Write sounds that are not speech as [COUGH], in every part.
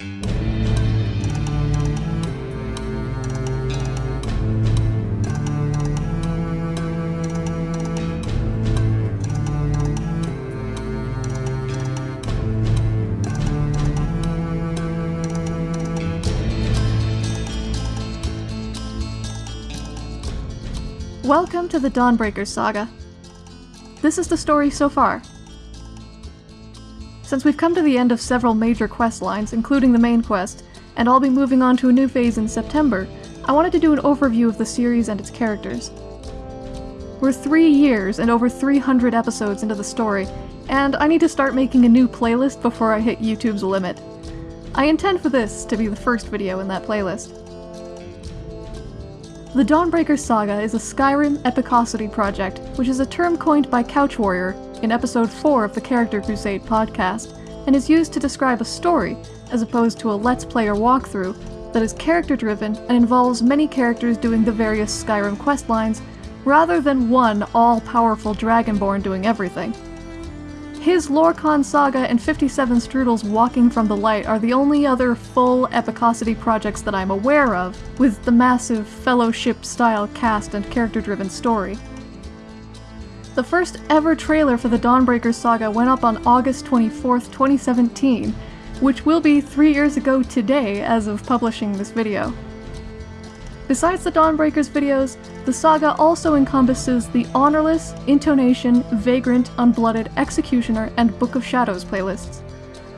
Welcome to the Dawnbreaker saga. This is the story so far. Since we've come to the end of several major quest lines, including the main quest, and I'll be moving on to a new phase in September, I wanted to do an overview of the series and its characters. We're three years and over 300 episodes into the story, and I need to start making a new playlist before I hit YouTube's limit. I intend for this to be the first video in that playlist. The Dawnbreaker Saga is a Skyrim epicosity project, which is a term coined by Couch Warrior in episode 4 of the Character Crusade podcast, and is used to describe a story, as opposed to a Let's Play or walkthrough, that is character driven and involves many characters doing the various Skyrim questlines, rather than one all powerful Dragonborn doing everything. His Lorcan Saga and 57 Strudel's Walking from the Light are the only other full Epicosity projects that I'm aware of, with the massive Fellowship-style cast and character-driven story. The first ever trailer for the Dawnbreaker Saga went up on August 24th, 2017, which will be three years ago today as of publishing this video. Besides the Dawnbreakers videos, the saga also encompasses the Honorless, Intonation, Vagrant, Unblooded, Executioner, and Book of Shadows playlists.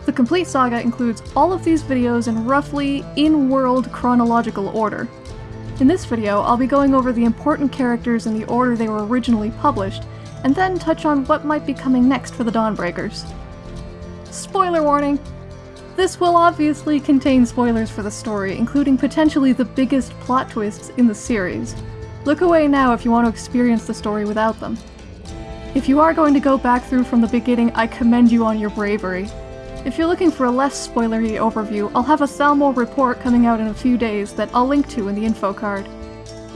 The complete saga includes all of these videos in roughly in-world chronological order. In this video, I'll be going over the important characters in the order they were originally published, and then touch on what might be coming next for the Dawnbreakers. Spoiler warning! This will obviously contain spoilers for the story, including potentially the biggest plot twists in the series. Look away now if you want to experience the story without them. If you are going to go back through from the beginning, I commend you on your bravery. If you're looking for a less spoilery overview, I'll have a Thalmor report coming out in a few days that I'll link to in the info card.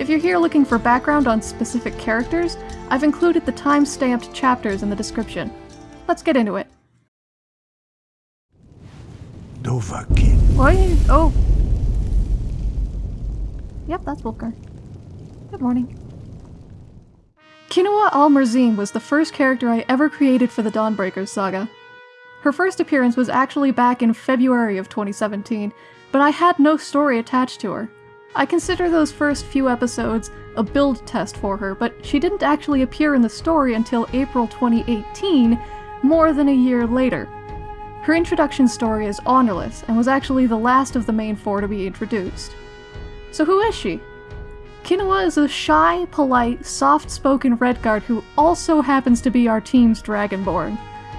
If you're here looking for background on specific characters, I've included the time-stamped chapters in the description. Let's get into it. Dovahkiin. Why? Oh. Yep, that's Volker. Good morning. Kinoa Almerzine was the first character I ever created for the Dawnbreakers saga. Her first appearance was actually back in February of 2017, but I had no story attached to her. I consider those first few episodes a build test for her, but she didn't actually appear in the story until April 2018, more than a year later. Her introduction story is honorless, and was actually the last of the main four to be introduced. So who is she? Kinoa is a shy, polite, soft-spoken Redguard who also happens to be our team's Dragonborn.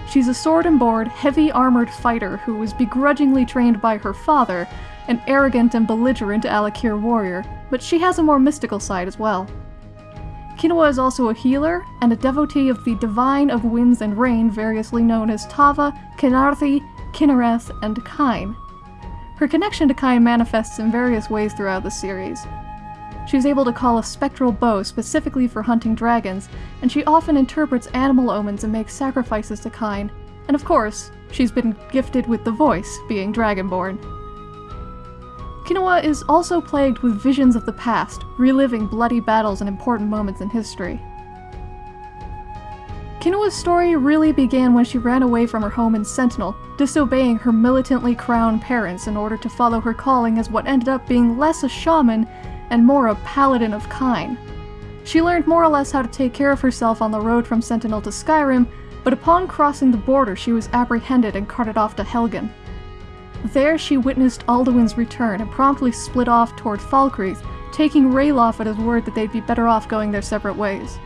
She's a sword and board, heavy armored fighter who was begrudgingly trained by her father, an arrogant and belligerent Alik'r warrior, but she has a more mystical side as well. Kinoa is also a healer, and a devotee of the Divine of Winds and Rain variously known as Tava, Khenarthi, Kynareth, and Kyne. Her connection to Kyne manifests in various ways throughout the series. She's able to call a spectral bow specifically for hunting dragons, and she often interprets animal omens and makes sacrifices to Kyne. And of course, she's been gifted with the voice, being Dragonborn. Kinoa is also plagued with visions of the past, reliving bloody battles and important moments in history. Kinoa's story really began when she ran away from her home in Sentinel, disobeying her militantly crowned parents in order to follow her calling as what ended up being less a shaman and more a paladin of Kyne. She learned more or less how to take care of herself on the road from Sentinel to Skyrim, but upon crossing the border she was apprehended and carted off to Helgen. There she witnessed Alduin's return and promptly split off toward Falkreath, taking Ralof at his word that they'd be better off going their separate ways.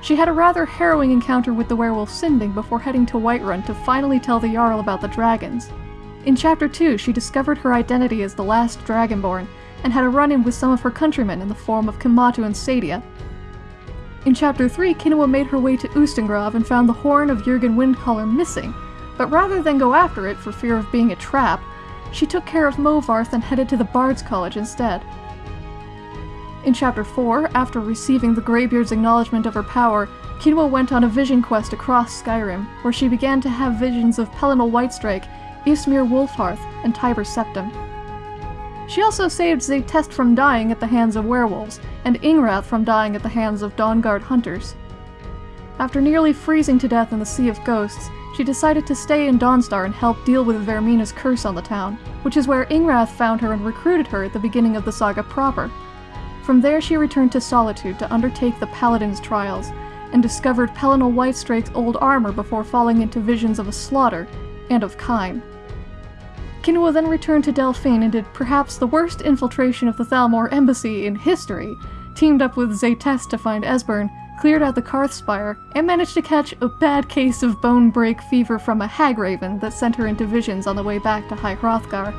She had a rather harrowing encounter with the werewolf Sinding before heading to Whiterun to finally tell the Jarl about the dragons. In Chapter 2, she discovered her identity as the last Dragonborn, and had a run-in with some of her countrymen in the form of Kematu and Sadia. In Chapter 3, Kinoa made her way to Ustengrav and found the horn of Jurgen Windcaller missing, but rather than go after it for fear of being a trap, she took care of Movarth and headed to the Bard's College instead. In Chapter 4, after receiving the Greybeard's acknowledgement of her power, Kinoa went on a vision quest across Skyrim, where she began to have visions of Pelinal Whitestrake Ysmir Wulfharth, and Tiber Septim. She also saved Zaytest from dying at the hands of werewolves, and Ingrath from dying at the hands of Dawnguard hunters. After nearly freezing to death in the Sea of Ghosts, she decided to stay in Dawnstar and help deal with Vaermina's curse on the town, which is where Ingrath found her and recruited her at the beginning of the saga proper. From there she returned to Solitude to undertake the Paladin's trials, and discovered Pelinal Whitestrake's old armor before falling into visions of a slaughter, and of Kyne. Kinoa then returned to Delphine and did perhaps the worst infiltration of the Thalmor embassy in history, teamed up with Zaytest to find Esbern, cleared out the Karthspire, and managed to catch a bad case of bone break fever from a hag raven that sent her into visions on the way back to High Hrothgar.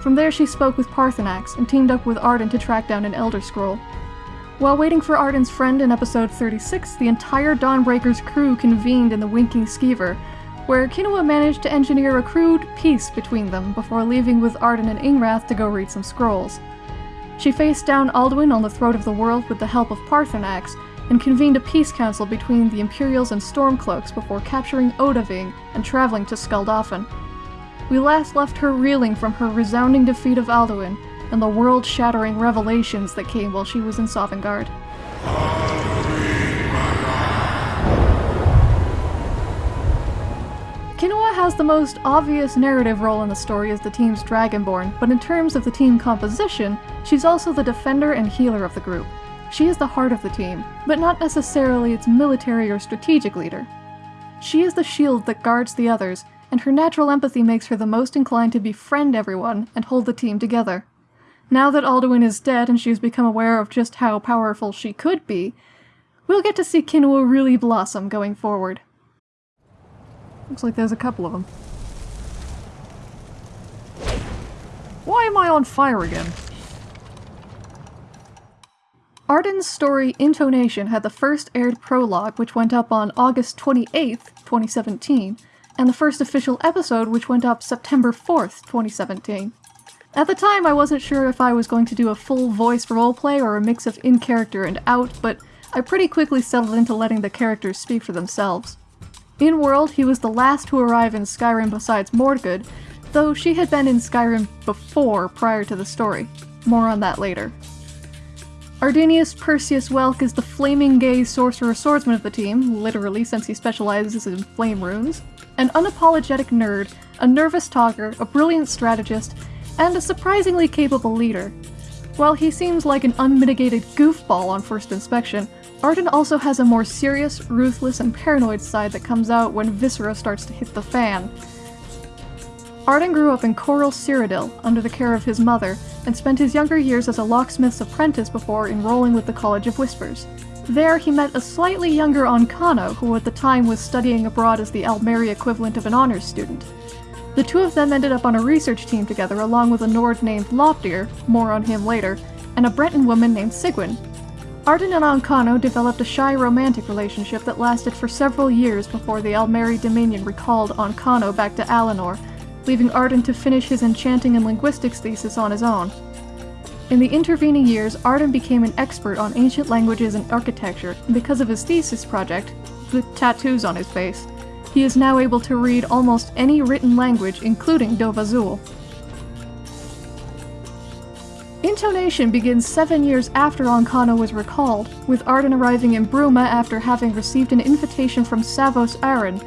From there she spoke with Paarthurnax and teamed up with Arden to track down an Elder Scroll. While waiting for Arden's friend in episode 36, the entire Dawnbreaker's crew convened in the Winking Skeever, where Kinoa managed to engineer a crude peace between them before leaving with Arden and Ingrath to go read some scrolls. She faced down Alduin on the throat of the world with the help of Paarthurnax, and convened a peace council between the Imperials and Stormcloaks before capturing Odahviing and traveling to Skuldafn. We last left her reeling from her resounding defeat of Alduin and the world-shattering revelations that came while she was in Sovngarde. Kinoa has the most obvious narrative role in the story as the team's Dragonborn, but in terms of the team composition, she's also the defender and healer of the group. She is the heart of the team, but not necessarily its military or strategic leader. She is the shield that guards the others, and her natural empathy makes her the most inclined to befriend everyone and hold the team together. Now that Alduin is dead and she has become aware of just how powerful she could be, we'll get to see Kinoa really blossom going forward. Looks like there's a couple of them. Why am I on fire again? Arden's story Intonation had the first aired prologue, which went up on August 28th, 2017, and the first official episode, which went up September 4th, 2017. At the time, I wasn't sure if I was going to do a full voice roleplay or a mix of in-character and out, but I pretty quickly settled into letting the characters speak for themselves. In World, he was the last to arrive in Skyrim besides Mordgood, though she had been in Skyrim before prior to the story. More on that later. Ardenius Perseus Welk is the flaming gay sorcerer swordsman of the team, literally since he specializes in flame runes, an unapologetic nerd, a nervous talker, a brilliant strategist, and a surprisingly capable leader. While he seems like an unmitigated goofball on first inspection, Arden also has a more serious, ruthless, and paranoid side that comes out when Viscera starts to hit the fan. Arden grew up in Coral Cyrodiil, under the care of his mother, and spent his younger years as a locksmith's apprentice before enrolling with the College of Whispers. There, he met a slightly younger Ancano, who at the time was studying abroad as the Aldmeri equivalent of an honors student. The two of them ended up on a research team together along with a Nord named Lopdir, more on him later, and a Breton woman named Sigwin. Arden and Ancano developed a shy romantic relationship that lasted for several years before the Aldmeri Dominion recalled Ancano back to Alinor, leaving Arden to finish his enchanting and linguistics thesis on his own. In the intervening years, Arden became an expert on ancient languages and architecture, and because of his thesis project, with tattoos on his face, he is now able to read almost any written language, including Dovahzul. Intonation begins seven years after Ancano was recalled, with Arden arriving in Bruma after having received an invitation from Savos Aren,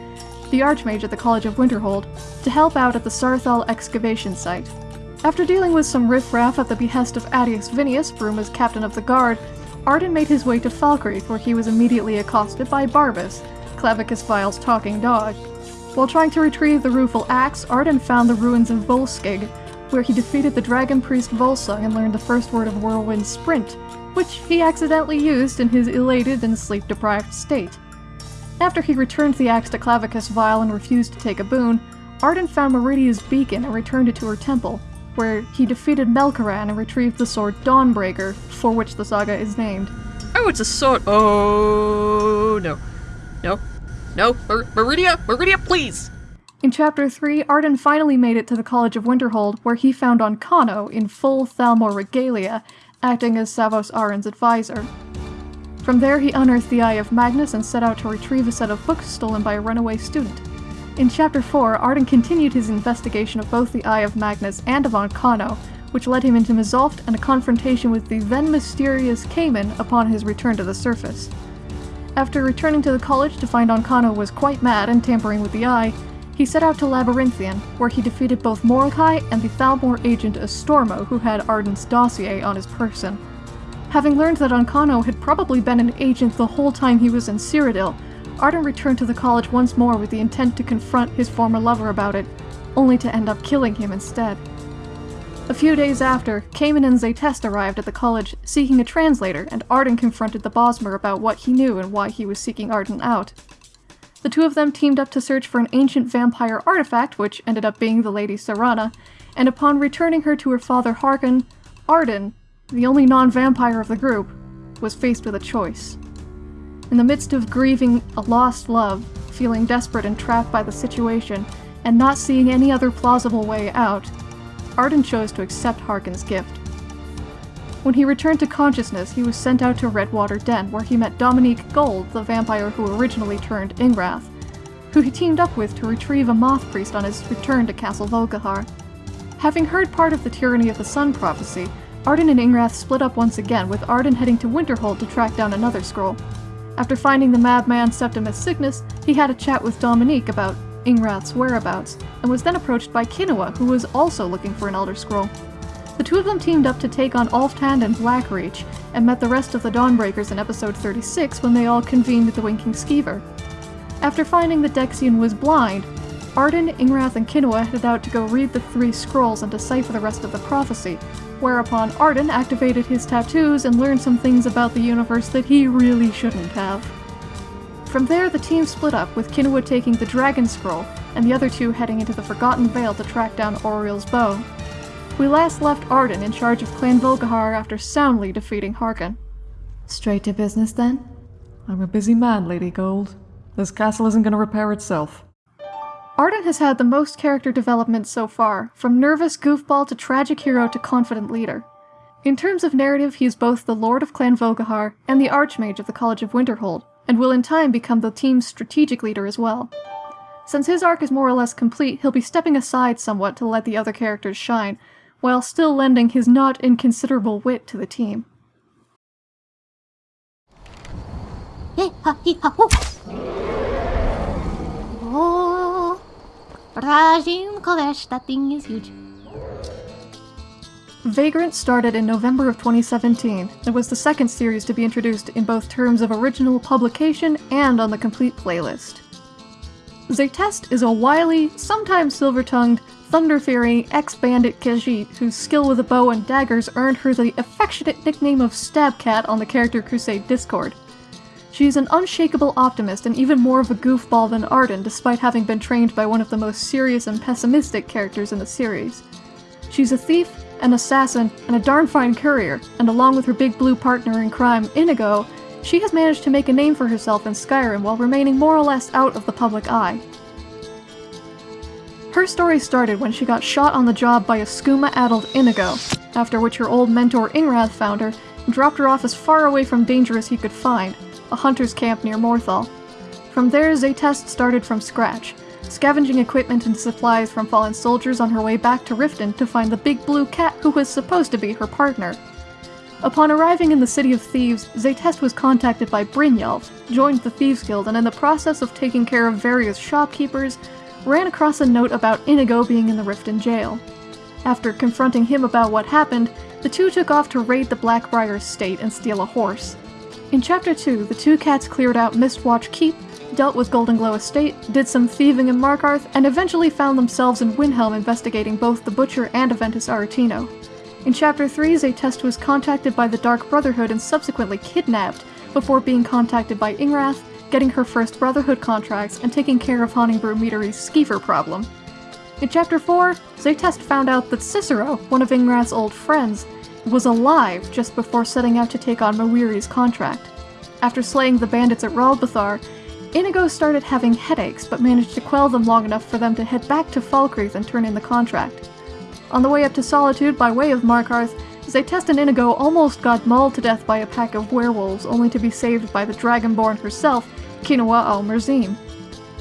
the Archmage at the College of Winterhold, to help out at the Saarthal excavation site. After dealing with some riffraff at the behest of Adius Vinius, Bruma's captain of the guard, Arden made his way to Falkreath where he was immediately accosted by Barbas, Clavicus Vile's talking dog. While trying to retrieve the rueful axe, Arden found the ruins of Volskygge, where he defeated the dragon priest Volsung and learned the first word of Whirlwind Sprint, which he accidentally used in his elated and sleep-deprived state. After he returned the axe to Clavicus Vile and refused to take a boon, Arden found Meridia's beacon and returned it to her temple, where he defeated Malkoran and retrieved the sword Dawnbreaker, for which the saga is named. Oh, it's a sword. Oh, no. No. No. Mer Meridia! Meridia, please! In Chapter 3, Arden finally made it to the College of Winterhold, where he found Ancano in full Thalmor regalia, acting as Savos Aren's advisor. From there he unearthed the Eye of Magnus and set out to retrieve a set of books stolen by a runaway student. In Chapter 4, Arden continued his investigation of both the Eye of Magnus and of Ancano, which led him into Mzulft and a confrontation with the then mysterious Cayman upon his return to the surface. After returning to the college to find Ancano was quite mad and tampering with the Eye, he set out to Labyrinthian, where he defeated both Mordecai and the Thalmor agent Estormo, who had Arden's dossier on his person. Having learned that Ancano had probably been an agent the whole time he was in Cyrodiil, Arden returned to the college once more with the intent to confront his former lover about it, only to end up killing him instead. A few days after, Cayman and Zaytest arrived at the college seeking a translator, and Arden confronted the Bosmer about what he knew and why he was seeking Arden out. The two of them teamed up to search for an ancient vampire artifact, which ended up being the Lady Serana, and upon returning her to her father Harkon, Arden, the only non-vampire of the group, was faced with a choice. In the midst of grieving a lost love, feeling desperate and trapped by the situation, and not seeing any other plausible way out, Arden chose to accept Harkon's gift. When he returned to consciousness, he was sent out to Redwater Den, where he met Dominique Gold, the vampire who originally turned Ingrath, who he teamed up with to retrieve a moth priest on his return to Castle Volkihar. Having heard part of the Tyranny of the Sun prophecy, Arden and Ingrath split up once again, with Arden heading to Winterhold to track down another scroll. After finding the madman Septimus Signus, he had a chat with Dominique about Ingrath's whereabouts, and was then approached by Kinoa, who was also looking for an Elder Scroll. The two of them teamed up to take on Alftand and Blackreach, and met the rest of the Dawnbreakers in episode 36 when they all convened at the Winking Skeever. After finding that Dexion was blind, Arden, Ingrath, and Kinoa headed out to go read the three scrolls and decipher the rest of the prophecy, whereupon Arden activated his tattoos and learned some things about the universe that he really shouldn't have. From there, the team split up, with Kinoa taking the Dragon Scroll, and the other two heading into the Forgotten Vale to track down Auriel's bow. We last left Arden in charge of Clan Volkihar after soundly defeating Harkon. Straight to business then? I'm a busy man, Lady Gold. This castle isn't gonna repair itself. Arden has had the most character development so far, from nervous goofball to tragic hero to confident leader. In terms of narrative, he is both the Lord of Clan Volkihar and the Archmage of the College of Winterhold, and will in time become the team's strategic leader as well. Since his arc is more or less complete, he'll be stepping aside somewhat to let the other characters shine, while still lending his not inconsiderable wit to the team. Oh, Kolesh, that thing is huge. Vagrant started in November of 2017 and was the second series to be introduced in both terms of original publication and on the complete playlist. Zaytest is a wily, sometimes silver-tongued, thunder-fearing ex-bandit Khajiit whose skill with a bow and daggers earned her the affectionate nickname of Stabcat on the Character Crusade Discord. She is an unshakable optimist and even more of a goofball than Arden despite having been trained by one of the most serious and pessimistic characters in the series. She's a thief, an assassin, and a darn fine courier, and along with her big blue partner in crime, Inigo, she has managed to make a name for herself in Skyrim while remaining more or less out of the public eye. Her story started when she got shot on the job by a skooma-addled Inigo, after which her old mentor Ingrath found her and dropped her off as far away from danger as he could find, a hunter's camp near Morthal. From there, Zaytest started from scratch, scavenging equipment and supplies from fallen soldiers on her way back to Riften to find the big blue cat who was supposed to be her partner. Upon arriving in the City of Thieves, Zaytest was contacted by Brynjolf, joined the Thieves Guild, and in the process of taking care of various shopkeepers, ran across a note about Inigo being in the Riften jail. After confronting him about what happened, the two took off to raid the Blackbriar estate and steal a horse. In Chapter 2, the two cats cleared out Mistwatch Keep, dealt with Golden Glow Estate, did some thieving in Markarth, and eventually found themselves in Windhelm investigating both the Butcher and Aventus Aretino. In Chapter 3, Zaytest was contacted by the Dark Brotherhood and subsequently kidnapped, before being contacted by Ingrath, getting her first Brotherhood contracts, and taking care of Honningbrew Meadery's skeever problem. In Chapter 4, Zaytest found out that Cicero, one of Ingrath's old friends, was alive just before setting out to take on Muiri's contract. After slaying the bandits at Raldbthar, Inigo started having headaches, but managed to quell them long enough for them to head back to Falkreath and turn in the contract. On the way up to Solitude by way of Markarth, Zaytest and Inigo almost got mauled to death by a pack of werewolves, only to be saved by the Dragonborn herself, Kinoa al Merzim.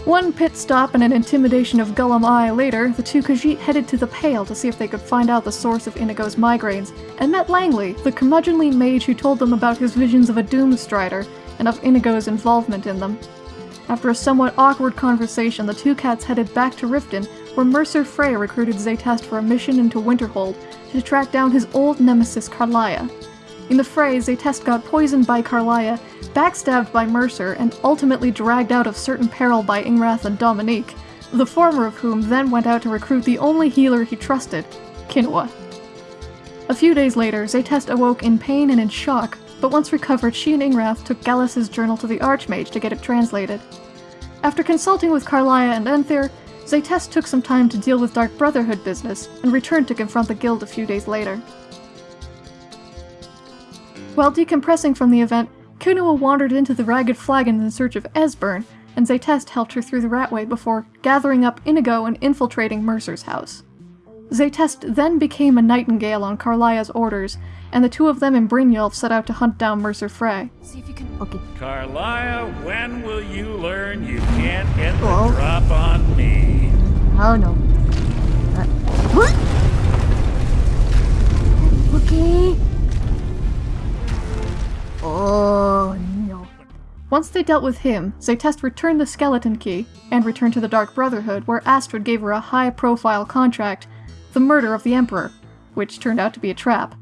One pit stop and an intimidation of Gulum-Ei later, the two Khajiit headed to the Pale to see if they could find out the source of Inigo's migraines, and met Langley, the curmudgeonly mage who told them about his visions of a Doomstrider and of Inigo's involvement in them. After a somewhat awkward conversation, the two cats headed back to Riften, where Mercer Frey recruited Zaytest for a mission into Winterhold to track down his old nemesis Karliah. In the fray, Zaytest got poisoned by Karliah, backstabbed by Mercer, and ultimately dragged out of certain peril by Ingrath and Dominique, the former of whom then went out to recruit the only healer he trusted, Kinoa. A few days later, Zaytest awoke in pain and in shock, but once recovered, she and Ingrath took Gallus's journal to the Archmage to get it translated. After consulting with Karliah and Enthyr, Zaytest took some time to deal with Dark Brotherhood business, and returned to confront the guild a few days later. While decompressing from the event, Kinoa wandered into the Ragged Flagon in search of Esbern, and Zaytest helped her through the Ratway before gathering up Inigo and infiltrating Mercer's house. Zaytest then became a nightingale on Karliah's orders, and the two of them and Brynjolf set out to hunt down Mercer Frey. See if you can. Okay. Carlisle, when will you learn you can't get the Oh. drop on me? Oh no. Uh, what? [GASPS] Okay. Oh. Once they dealt with him, Zaytest returned the skeleton key, and returned to the Dark Brotherhood, where Astrid gave her a high profile contract the murder of the Emperor, which turned out to be a trap.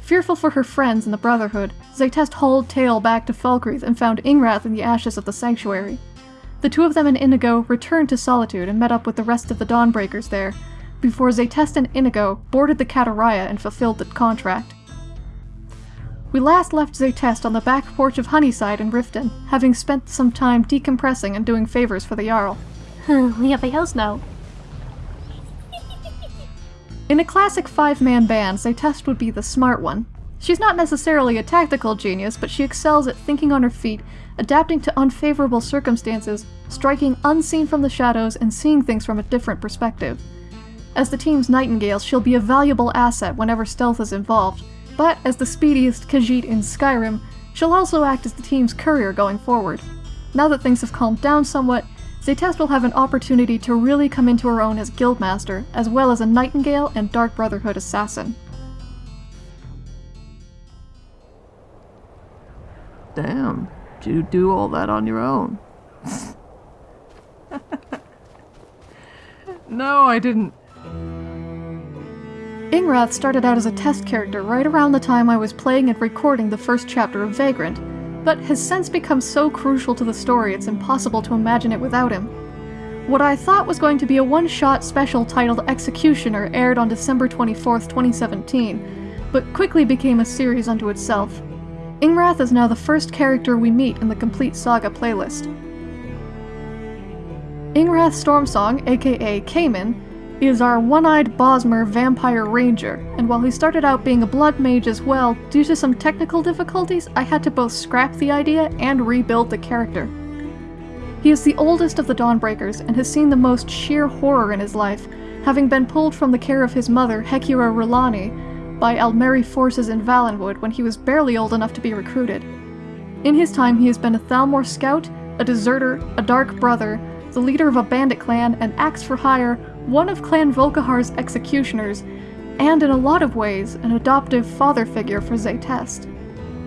Fearful for her friends in the Brotherhood, Zaytest hauled tail back to Falkreath and found Ingrath in the ashes of the sanctuary. The two of them and Inigo returned to Solitude and met up with the rest of the Dawnbreakers there, before Zaytest and Inigo boarded the Katariah and fulfilled the contract. We last left Zaytest on the back porch of Honeyside in Riften, having spent some time decompressing and doing favors for the Jarl. Hmm, we have a house now. In a classic five man band, Zaytest would be the smart one. She's not necessarily a tactical genius, but she excels at thinking on her feet, adapting to unfavorable circumstances, striking unseen from the shadows, and seeing things from a different perspective. As the team's Nightingale, she'll be a valuable asset whenever stealth is involved, but as the speediest Khajiit in Skyrim, she'll also act as the team's courier going forward. Now that things have calmed down somewhat, Zaytest will have an opportunity to really come into her own as Guildmaster, as well as a Nightingale and Dark Brotherhood assassin. Damn, you do all that on your own? [LAUGHS] no, I didn't. Ingrath started out as a test character right around the time I was playing and recording the first chapter of Vagrant, but has since become so crucial to the story it's impossible to imagine it without him. What I thought was going to be a one shot special titled Executioner aired on December 24th, 2017, but quickly became a series unto itself. Ingrath is now the first character we meet in the Complete Saga playlist. Ingrath Stormsong, aka Cayman, is our one-eyed Bosmer vampire ranger, and while he started out being a blood mage as well, due to some technical difficulties, I had to both scrap the idea and rebuild the character. He is the oldest of the Dawnbreakers and has seen the most sheer horror in his life, having been pulled from the care of his mother, Hecura Rulani, by Aldmeri forces in Valenwood when he was barely old enough to be recruited. In his time, he has been a Thalmor scout, a deserter, a dark brother, the leader of a bandit clan, an axe for hire, one of Clan Volkihar's executioners, and in a lot of ways, an adoptive father figure for Zaytest.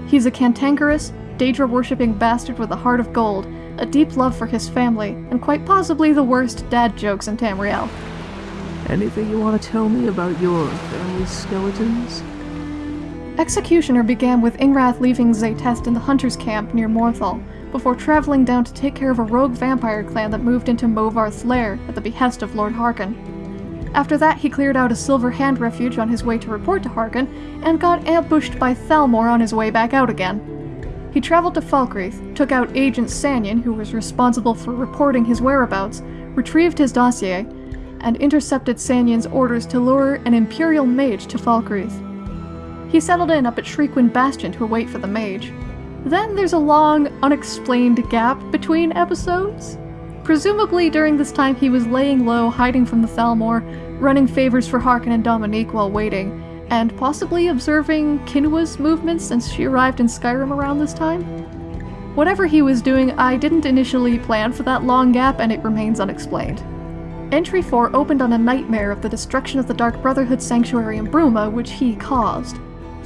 He's a cantankerous, Daedra worshipping bastard with a heart of gold, a deep love for his family, and quite possibly the worst dad jokes in Tamriel. Anything you want to tell me about your family skeletons? Executioner began with Ingrath leaving Zaytest in the hunter's camp near Morthal, before traveling down to take care of a rogue vampire clan that moved into Movarth's lair at the behest of Lord Harkon. After that, he cleared out a Silver Hand refuge on his way to report to Harkon, and got ambushed by Thalmor on his way back out again. He traveled to Falkreath, took out Agent Sanyon, who was responsible for reporting his whereabouts, retrieved his dossier, and intercepted Sanyon's orders to lure an Imperial mage to Falkreath. He settled in up at Shriekwind Bastion to await for the mage. Then there's a long, unexplained gap between episodes. Presumably during this time he was laying low, hiding from the Thalmor, running favors for Harkon and Dominique while waiting, and possibly observing Kinoa's movements since she arrived in Skyrim around this time. Whatever he was doing, I didn't initially plan for that long gap and it remains unexplained. Entry 4 opened on a nightmare of the destruction of the Dark Brotherhood sanctuary in Bruma, which he caused.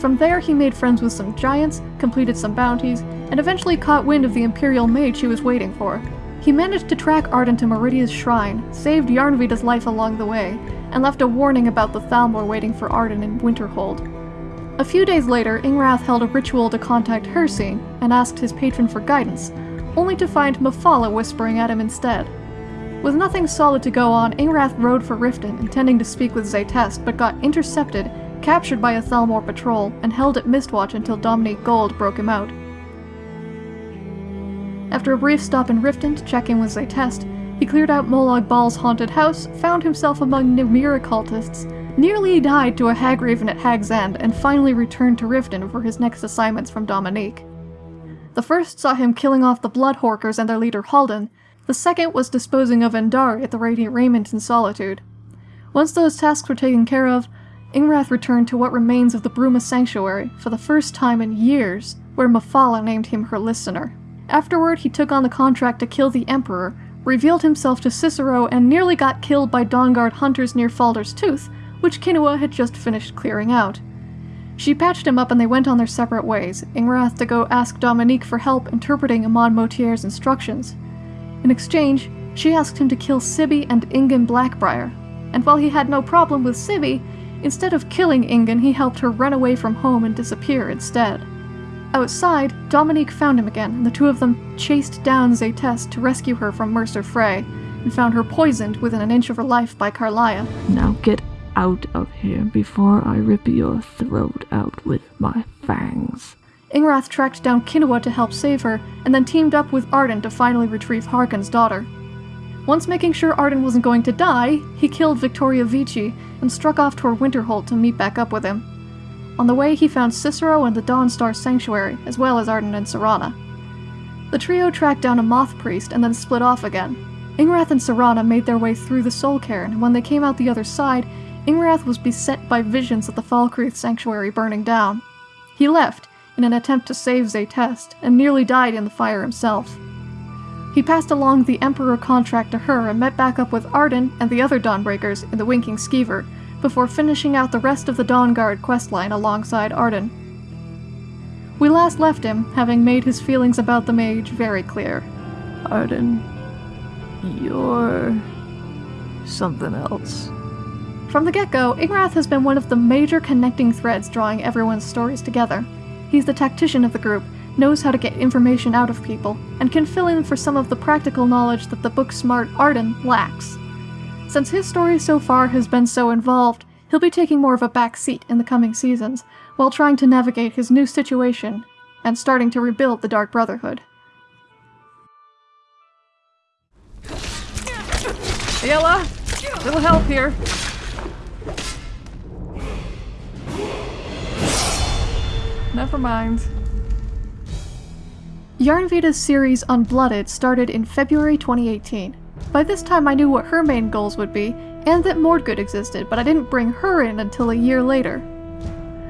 From there, he made friends with some giants, completed some bounties, and eventually caught wind of the Imperial Mage he was waiting for. He managed to track Arden to Meridia's shrine, saved Yarnvida's life along the way, and left a warning about the Thalmor waiting for Arden in Winterhold. A few days later, Ingrath held a ritual to contact Hircine and asked his patron for guidance, only to find Mephala whispering at him instead. With nothing solid to go on, Ingrath rode for Riften, intending to speak with Zaytest, but got intercepted, captured by a Thalmor patrol, and held at Mistwatch until Dominique Gold broke him out. After a brief stop in Riften to check in with Zaytest, he cleared out Molag Bal's haunted house, found himself among Namira cultists, nearly died to a Hagraven at Hag's End, and finally returned to Riften for his next assignments from Dominique. The first saw him killing off the Bloodhorkers and their leader Haldyn, the second was disposing of Endari at the Radiant Raiment in Solitude. Once those tasks were taken care of, Ingrath returned to what remains of the Bruma Sanctuary for the first time in years, where Mephala named him her listener. Afterward, he took on the contract to kill the Emperor, revealed himself to Cicero, and nearly got killed by Dawnguard hunters near Faldar's Tooth, which Kinoa had just finished clearing out. She patched him up and they went on their separate ways, Ingrath to go ask Dominique for help interpreting Amaund Motierre's instructions. In exchange, she asked him to kill Sibby and Ingun Blackbriar, and while he had no problem with Sibby, instead of killing Ingun, he helped her run away from home and disappear instead. Outside, Dominique found him again, and the two of them chased down Zaytest to rescue her from Mercer Frey, and found her poisoned within an inch of her life by Karliah. Now get out of here before I rip your throat out with my fangs. Ingrath tracked down Kinoa to help save her, and then teamed up with Arden to finally retrieve Harkon's daughter. Once making sure Arden wasn't going to die, he killed Vittoria Vici and struck off toward Winterhold to meet back up with him. On the way, he found Cicero and the Dawnstar Sanctuary, as well as Arden and Serana. The trio tracked down a moth priest and then split off again. Ingrath and Serana made their way through the Soul Cairn, and when they came out the other side, Ingrath was beset by visions of the Falkreath Sanctuary burning down. He left, in an attempt to save Zaytest, and nearly died in the fire himself. He passed along the Emperor contract to her and met back up with Arden and the other Dawnbreakers in the Winking Skeever, before finishing out the rest of the Dawnguard questline alongside Arden. We last left him, having made his feelings about the mage very clear. Arden, you're something else. From the get-go, Ingrath has been one of the major connecting threads drawing everyone's stories together. He's the tactician of the group, knows how to get information out of people, and can fill in for some of the practical knowledge that the book-smart Arden lacks. Since his story so far has been so involved, he'll be taking more of a back seat in the coming seasons, while trying to navigate his new situation and starting to rebuild the Dark Brotherhood. Yella! Little help here. Never mind. Yarnvida's series Unblooded started in February 2018. By this time I knew what her main goals would be, and that Mordgood existed, but I didn't bring her in until a year later.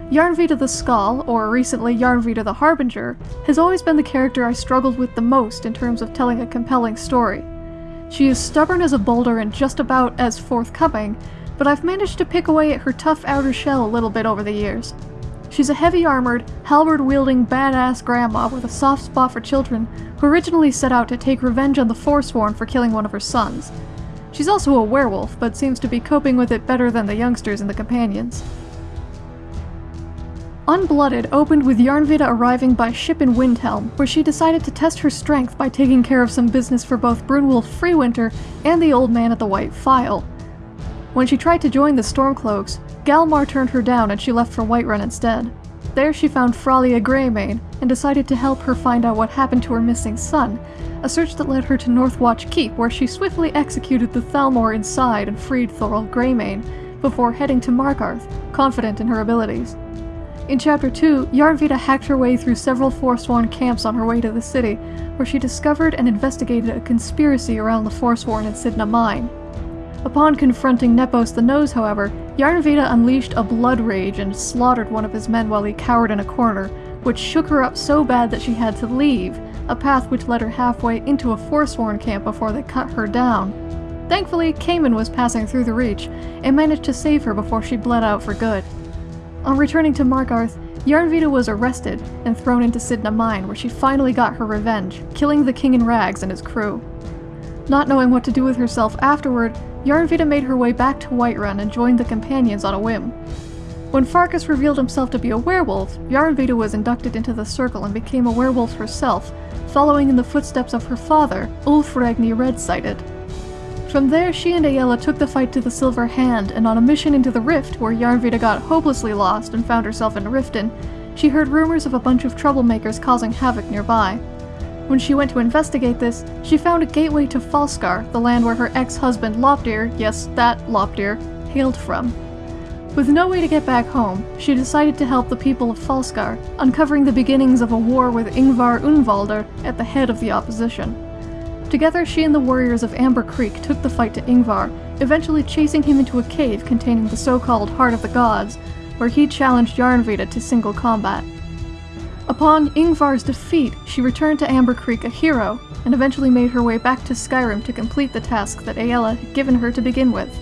Yarnvita the Skull, or recently Yarnvita the Harbinger, has always been the character I struggled with the most in terms of telling a compelling story. She is stubborn as a boulder and just about as forthcoming, but I've managed to pick away at her tough outer shell a little bit over the years. She's a heavy armored, halberd wielding badass grandma with a soft spot for children who originally set out to take revenge on the Forsworn for killing one of her sons. She's also a werewolf, but seems to be coping with it better than the youngsters and the companions. Unblooded opened with Yarnvida arriving by ship in Windhelm, where she decided to test her strength by taking care of some business for both Brunwulf Freewinter and the old man at the White Phial. When she tried to join the Stormcloaks, Galmar turned her down and she left for Whiterun instead. There she found Fralia Greymane and decided to help her find out what happened to her missing son, a search that led her to Northwatch Keep where she swiftly executed the Thalmor inside and freed Thorald Greymane, before heading to Markarth, confident in her abilities. In Chapter 2, Yarnvida hacked her way through several Forsworn camps on her way to the city, where she discovered and investigated a conspiracy around the Forsworn in Cidhna Mine. Upon confronting Nepos the Nose, however, Yarnvida unleashed a blood rage and slaughtered one of his men while he cowered in a corner, which shook her up so bad that she had to leave, a path which led her halfway into a Forsworn camp before they cut her down. Thankfully, Cayman was passing through the Reach and managed to save her before she bled out for good. On returning to Markarth, Yarnvita was arrested and thrown into Cidhna Mine, where she finally got her revenge, killing the King in Rags and his crew. Not knowing what to do with herself afterward, Yarnvita made her way back to Whiterun and joined the Companions on a whim. When Farkas revealed himself to be a werewolf, Yarnvita was inducted into the Circle and became a werewolf herself, following in the footsteps of her father, Ulfregni Red-Sighted. From there, she and Aela took the fight to the Silver Hand, and on a mission into the Rift, where Yarnvita got hopelessly lost and found herself in Riften, she heard rumors of a bunch of troublemakers causing havoc nearby. When she went to investigate this, she found a gateway to Falskaar, the land where her ex-husband Lopdir, yes, that Lopdir, hailed from. With no way to get back home, she decided to help the people of Falskaar, uncovering the beginnings of a war with Ingvar Unvalder at the head of the opposition. Together, she and the warriors of Amber Creek took the fight to Ingvar, eventually chasing him into a cave containing the so-called Heart of the Gods, where he challenged Yarnvita to single combat. Upon Ingvar's defeat, she returned to Amber Creek a hero, and eventually made her way back to Skyrim to complete the task that Aela had given her to begin with.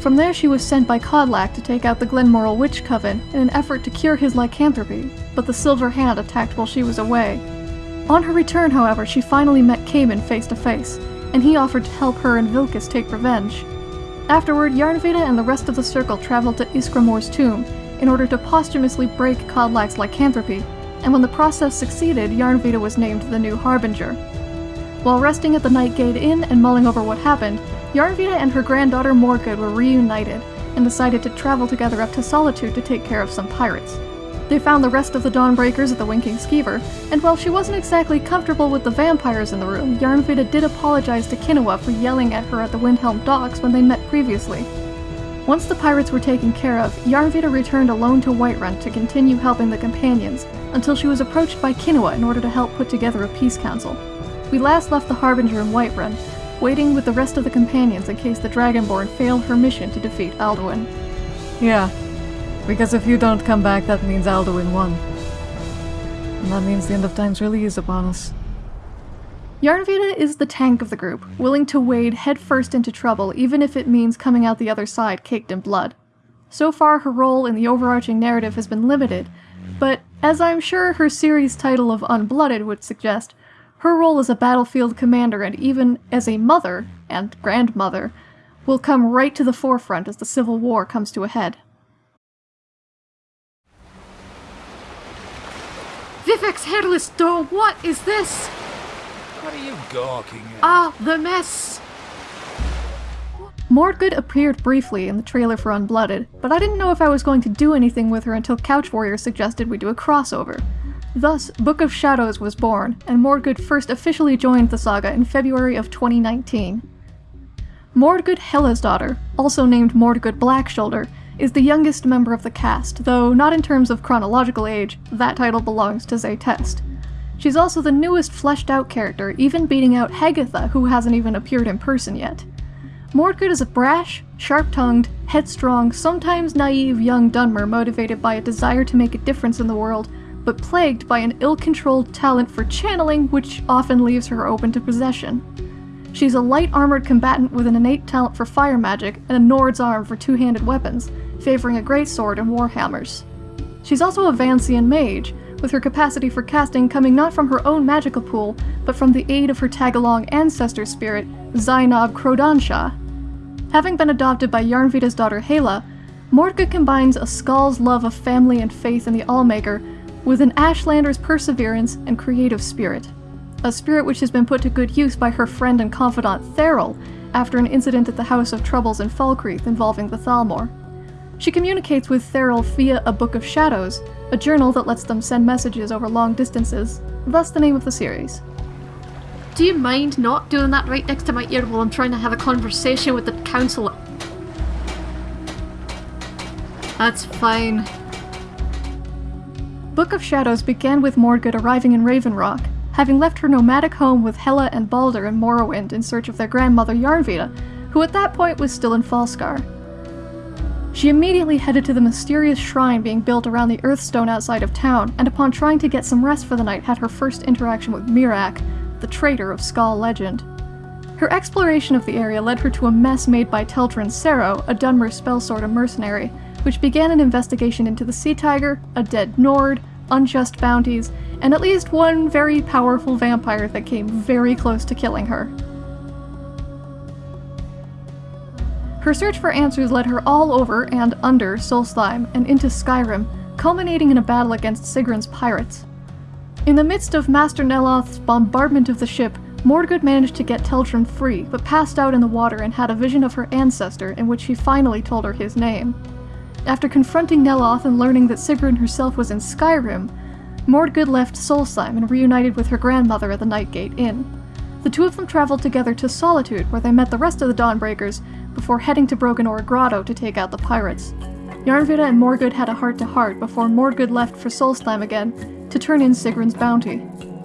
From there she was sent by Kodlak to take out the Glenmoril Witch Coven in an effort to cure his lycanthropy, but the Silver Hand attacked while she was away. On her return, however, she finally met Cayman face to face, and he offered to help her and Vilkas take revenge. Afterward, Yarnvita and the rest of the Circle traveled to Ysgramor's tomb in order to posthumously break Kodlak's lycanthropy, and when the process succeeded, Yarnvita was named the new Harbinger. While resting at the Nightgate Inn and mulling over what happened, Yarnvita and her granddaughter Mordgood were reunited and decided to travel together up to Solitude to take care of some pirates. They found the rest of the Dawnbreakers at the Winking Skeever, and while she wasn't exactly comfortable with the vampires in the room, Yarnvita did apologize to Kinoa for yelling at her at the Windhelm docks when they met previously. Once the pirates were taken care of, Yarnvita returned alone to Whiterun to continue helping the companions, until she was approached by Kinoa in order to help put together a peace council. We last left the Harbinger in Whiterun, waiting with the rest of the companions in case the Dragonborn failed her mission to defeat Alduin. Yeah, because if you don't come back, that means Alduin won. And that means the end of times really is upon us. Yarnvita is the tank of the group, willing to wade headfirst into trouble even if it means coming out the other side caked in blood. So far, her role in the overarching narrative has been limited, but as I'm sure her series title of Unblooded would suggest, her role as a battlefield commander and even as a mother and grandmother will come right to the forefront as the Civil War comes to a head. Vivec's hairless door, what is this? What are you gawking at? Ah, the mess! Mordgood appeared briefly in the trailer for Unblooded, but I didn't know if I was going to do anything with her until Couch Warrior suggested we do a crossover. Thus, Book of Shadows was born, and Mordgood first officially joined the saga in February of 2019. Mordgood Hela's daughter, also named Mordgood Blackshoulder, is the youngest member of the cast, though not in terms of chronological age, that title belongs to Zaytest. She's also the newest fleshed out character, even beating out Hagatha, who hasn't even appeared in person yet. Mordgood is a brash, sharp-tongued, headstrong, sometimes naive young Dunmer motivated by a desire to make a difference in the world, but plagued by an ill-controlled talent for channeling which often leaves her open to possession. She's a light-armored combatant with an innate talent for fire magic and a Nord's arm for two-handed weapons, favoring a greatsword and warhammers. She's also a Vancian mage, with her capacity for casting coming not from her own magical pool, but from the aid of her tag-along ancestor spirit, Zainab Krodansha. Having been adopted by Yarnvita's daughter Hela, Mordgood combines a Skull's love of family and faith in the Allmaker with an Ashlander's perseverance and creative spirit. A spirit which has been put to good use by her friend and confidant Theral after an incident at the House of Troubles in Falkreath involving the Thalmor. She communicates with Theral via a Book of Shadows, a journal that lets them send messages over long distances, thus the name of the series. Do you mind not doing that right next to my ear while I'm trying to have a conversation with the council? That's fine. Book of Shadows began with Mordgood arriving in Ravenrock, having left her nomadic home with Hela and Balder in Morrowind in search of their grandmother Yarnvita, who at that point was still in Falskaar. She immediately headed to the mysterious shrine being built around the Earthstone outside of town, and upon trying to get some rest for the night, had her first interaction with Miraak, the traitor of Skaal legend. Her exploration of the area led her to a mess made by Teldryn Sero, a Dunmer spellsword and mercenary, which began an investigation into the Sea Tiger, a dead Nord, unjust bounties, and at least one very powerful vampire that came very close to killing her. Her search for answers led her all over and under Solstheim and into Skyrim, culminating in a battle against Sigrun's pirates. In the midst of Master Neloth's bombardment of the ship, Mordgood managed to get Teldryn free, but passed out in the water and had a vision of her ancestor in which he finally told her his name. After confronting Neloth and learning that Sigrun herself was in Skyrim, Mordgood left Solstheim and reunited with her grandmother at the Nightgate Inn. The two of them traveled together to Solitude, where they met the rest of the Dawnbreakers, before heading to Broken Oar Grotto to take out the pirates. Yarnvita and Mordgood had a heart-to-heart before Mordgood left for Solstheim again to turn in Sigrun's bounty.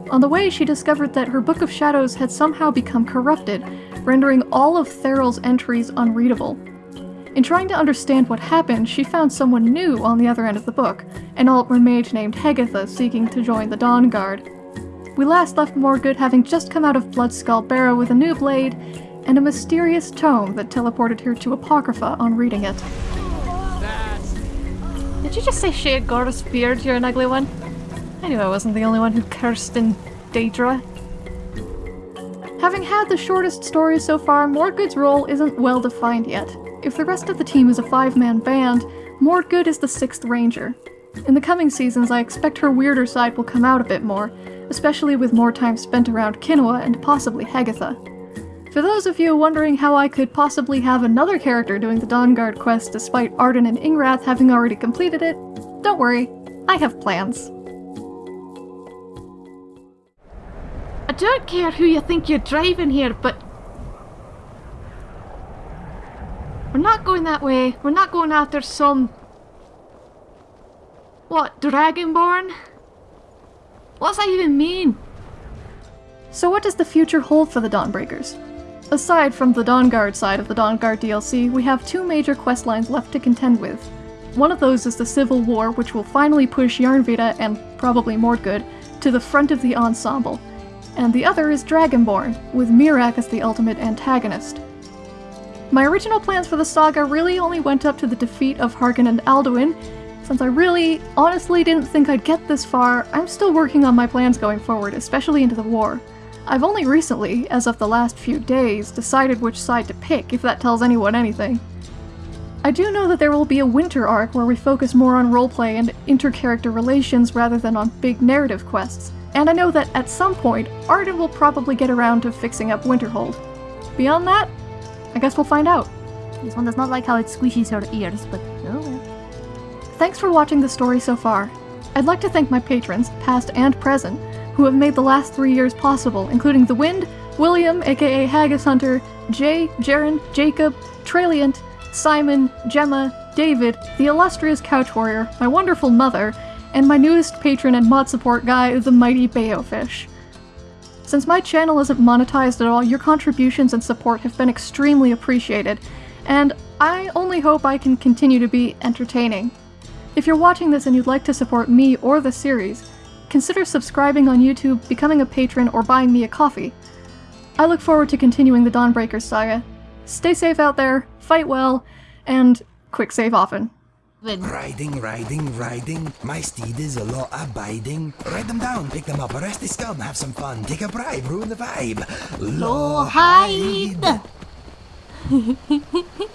On the way, she discovered that her Book of Shadows had somehow become corrupted, rendering all of Theryl's entries unreadable. In trying to understand what happened, she found someone new on the other end of the book, an Altmer mage named Hegatha seeking to join the Dawnguard. We last left Mordgood having just come out of Bloodskull Barrow with a new blade and a mysterious tome that teleported her to Apocrypha on reading it. Did you just say shade Goris beard, you're an ugly one? I knew I wasn't the only one who cursed in Daedra. Having had the shortest story so far, Mordgood's role isn't well defined yet. If the rest of the team is a five-man band, Mordgood is the sixth ranger. In the coming seasons, I expect her weirder side will come out a bit more, especially with more time spent around Kinoa and possibly Hagatha. For those of you wondering how I could possibly have another character doing the Dawnguard quest despite Arden and Ingrath having already completed it, don't worry, I have plans. I don't care who you think you're driving here, but we're not going that way. We're not going after some what Dragonborn? What's that even mean? So what does the future hold for the Dawnbreakers? Aside from the Dawnguard side of the Dawnguard DLC, we have two major quest lines left to contend with. One of those is the Civil War, which will finally push Yarnvita and probably Mordgood to the front of the ensemble, and the other is Dragonborn, with Miraak as the ultimate antagonist. My original plans for the saga really only went up to the defeat of Harkon and Alduin. Since I really, honestly didn't think I'd get this far, I'm still working on my plans going forward, especially into the war. I've only recently, as of the last few days, decided which side to pick, if that tells anyone anything. I do know that there will be a winter arc where we focus more on roleplay and inter-character relations rather than on big narrative quests, and I know that at some point, Arden will probably get around to fixing up Winterhold. Beyond that, I guess we'll find out. This one does not like how it squishes her ears, but well. Thanks for watching the story so far. I'd like to thank my patrons, past and present, who have made the last three years possible, including The Wind, William, aka Haggis Hunter, Jay, Jaren, Jacob, Traliant, Simon, Gemma, David, the illustrious Couch Warrior, my wonderful mother, and my newest patron and mod support guy, the mighty Bayofish. Since my channel isn't monetized at all, your contributions and support have been extremely appreciated, and I only hope I can continue to be entertaining. If you're watching this and you'd like to support me or the series, consider subscribing on YouTube, becoming a patron, or buying me a coffee. I look forward to continuing the Dawnbreakers saga. Stay safe out there, fight well, and quick save often. Riding, riding, riding. My steed is a law abiding. Write them down, pick them up, arrest the scum, have some fun, take a bribe, ruin the vibe. Law hide. [LAUGHS]